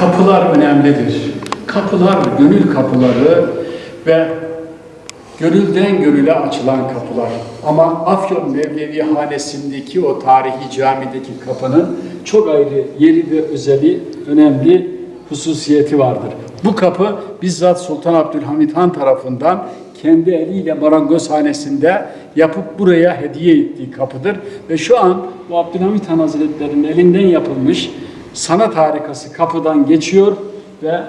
Kapılar önemlidir. Kapılar gönül kapıları ve gönülden gönüle açılan kapılar. Ama Afyon Mevlevi Hanesi'ndeki o tarihi camideki kapının çok ayrı yeri ve özeli, önemli hususiyeti vardır. Bu kapı bizzat Sultan Abdülhamit Han tarafından kendi eliyle marangozhanesinde yapıp buraya hediye ettiği kapıdır. Ve şu an bu Abdülhamit Han Hazretleri'nin elinden yapılmış sanat harikası kapıdan geçiyor ve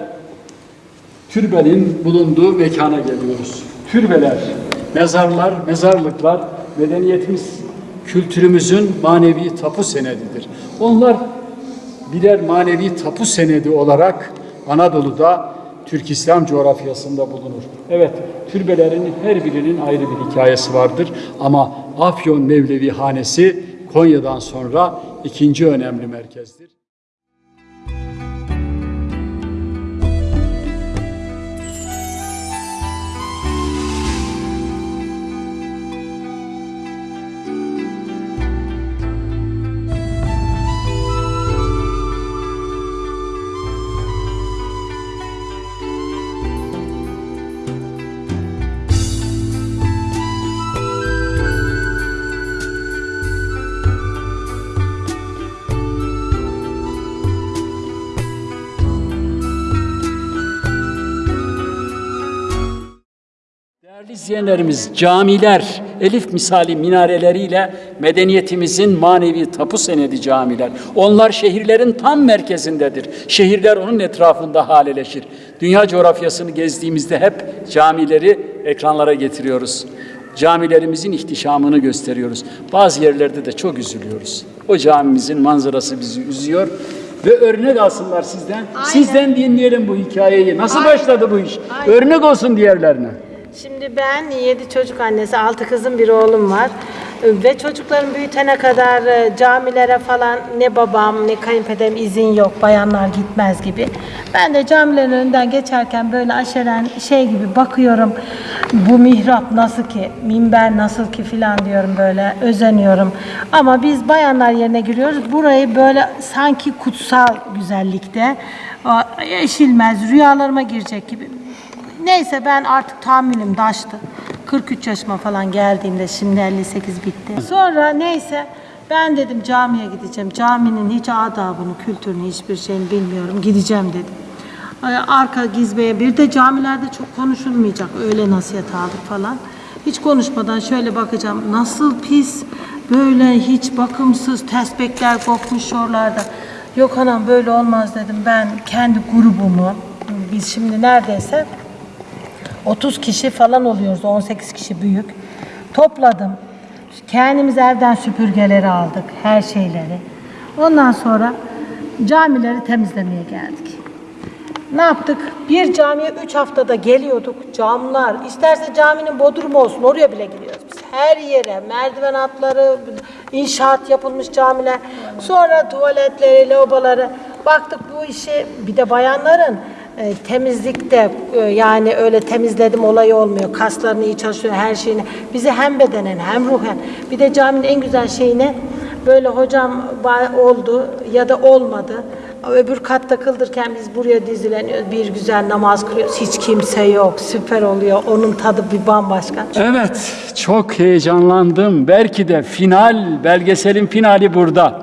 türbenin bulunduğu mekana geliyoruz. Türbeler, mezarlar, mezarlıklar medeniyetimiz, kültürümüzün manevi tapu senedidir. Onlar birer manevi tapu senedi olarak Anadolu'da Türk İslam coğrafyasında bulunur. Evet, türbelerin her birinin ayrı bir hikayesi vardır ama Afyon Mevlevi Hanesi Konya'dan sonra ikinci önemli merkezdir. Değerli izleyenlerimiz, camiler, elif misali minareleriyle medeniyetimizin manevi tapu senedi camiler. Onlar şehirlerin tam merkezindedir. Şehirler onun etrafında haleleşir. Dünya coğrafyasını gezdiğimizde hep camileri ekranlara getiriyoruz. Camilerimizin ihtişamını gösteriyoruz. Bazı yerlerde de çok üzülüyoruz. O camimizin manzarası bizi üzüyor. Ve örnek alsınlar sizden. Sizden dinleyelim bu hikayeyi. Nasıl başladı bu iş? Aynen. Örnek olsun diğerlerine. Şimdi ben 7 çocuk annesi, 6 kızım bir oğlum var. Ve çocuklarım büyütene kadar e, camilere falan ne babam ne kayınpederim izin yok, bayanlar gitmez gibi. Ben de camilerin önünden geçerken böyle aşeren şey gibi bakıyorum. Bu mihrap nasıl ki, minber nasıl ki filan diyorum böyle özeniyorum. Ama biz bayanlar yerine giriyoruz. Burayı böyle sanki kutsal güzellikte, eşilmez, rüyalarıma girecek gibi. Neyse ben artık tahammülüm daştı. 43 yaşıma falan geldiğimde şimdi 58 bitti. Sonra neyse ben dedim camiye gideceğim. Caminin hiç adabını, kültürünü, hiçbir şeyini bilmiyorum. Gideceğim dedim. Arka gizbeye bir de camilerde çok konuşulmayacak. Öyle nasihat aldık falan. Hiç konuşmadan şöyle bakacağım. Nasıl pis, böyle hiç bakımsız tespekler kopmuş oralarda. Yok anam böyle olmaz dedim. Ben kendi grubumu, biz şimdi neredeyse 30 kişi falan oluyoruz. 18 kişi büyük. Topladım. Kendimiz evden süpürgeleri aldık. Her şeyleri. Ondan sonra camileri temizlemeye geldik. Ne yaptık? Bir camiye 3 haftada geliyorduk. Camlar, isterse caminin bodrumu olsun oraya bile giriyoruz biz. Her yere merdiven hatları, inşaat yapılmış camiler. Sonra tuvaletleri, lavaboları. Baktık bu işi bir de bayanların e, temizlikte e, yani öyle temizledim olayı olmuyor. Kaslarını iyi çalışıyor her şeyini. Bizi hem bedenen hem ruhen. Bir de caminin en güzel şeyine böyle hocam oldu ya da olmadı. Öbür katta kıldırken biz buraya dizileniyoruz. Bir güzel namaz kılıyoruz. Hiç kimse yok. Süper oluyor. Onun tadı bir bambaşka. Evet, çok heyecanlandım. Belki de final, belgeselin finali burada.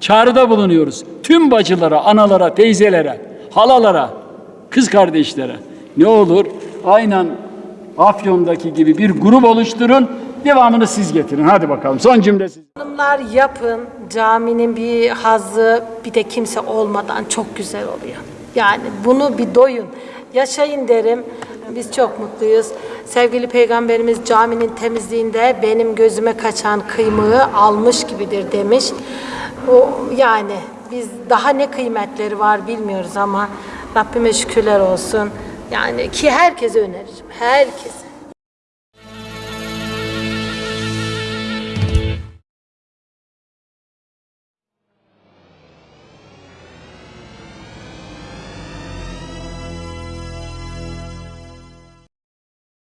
Çağrıda bulunuyoruz. Tüm bacılara, analara, teyzelere, halalara, kız kardeşlere. Ne olur aynen Afyon'daki gibi bir grup oluşturun. Devamını siz getirin. Hadi bakalım. Son cümle siz. Hanımlar yapın. Caminin bir hazzı bir de kimse olmadan çok güzel oluyor. Yani bunu bir doyun. Yaşayın derim. Biz çok mutluyuz. Sevgili Peygamberimiz caminin temizliğinde benim gözüme kaçan kıymığı almış gibidir demiş. O yani biz daha ne kıymetleri var bilmiyoruz ama Rabbime şükürler olsun. Yani ki herkese öneririm. Herkese.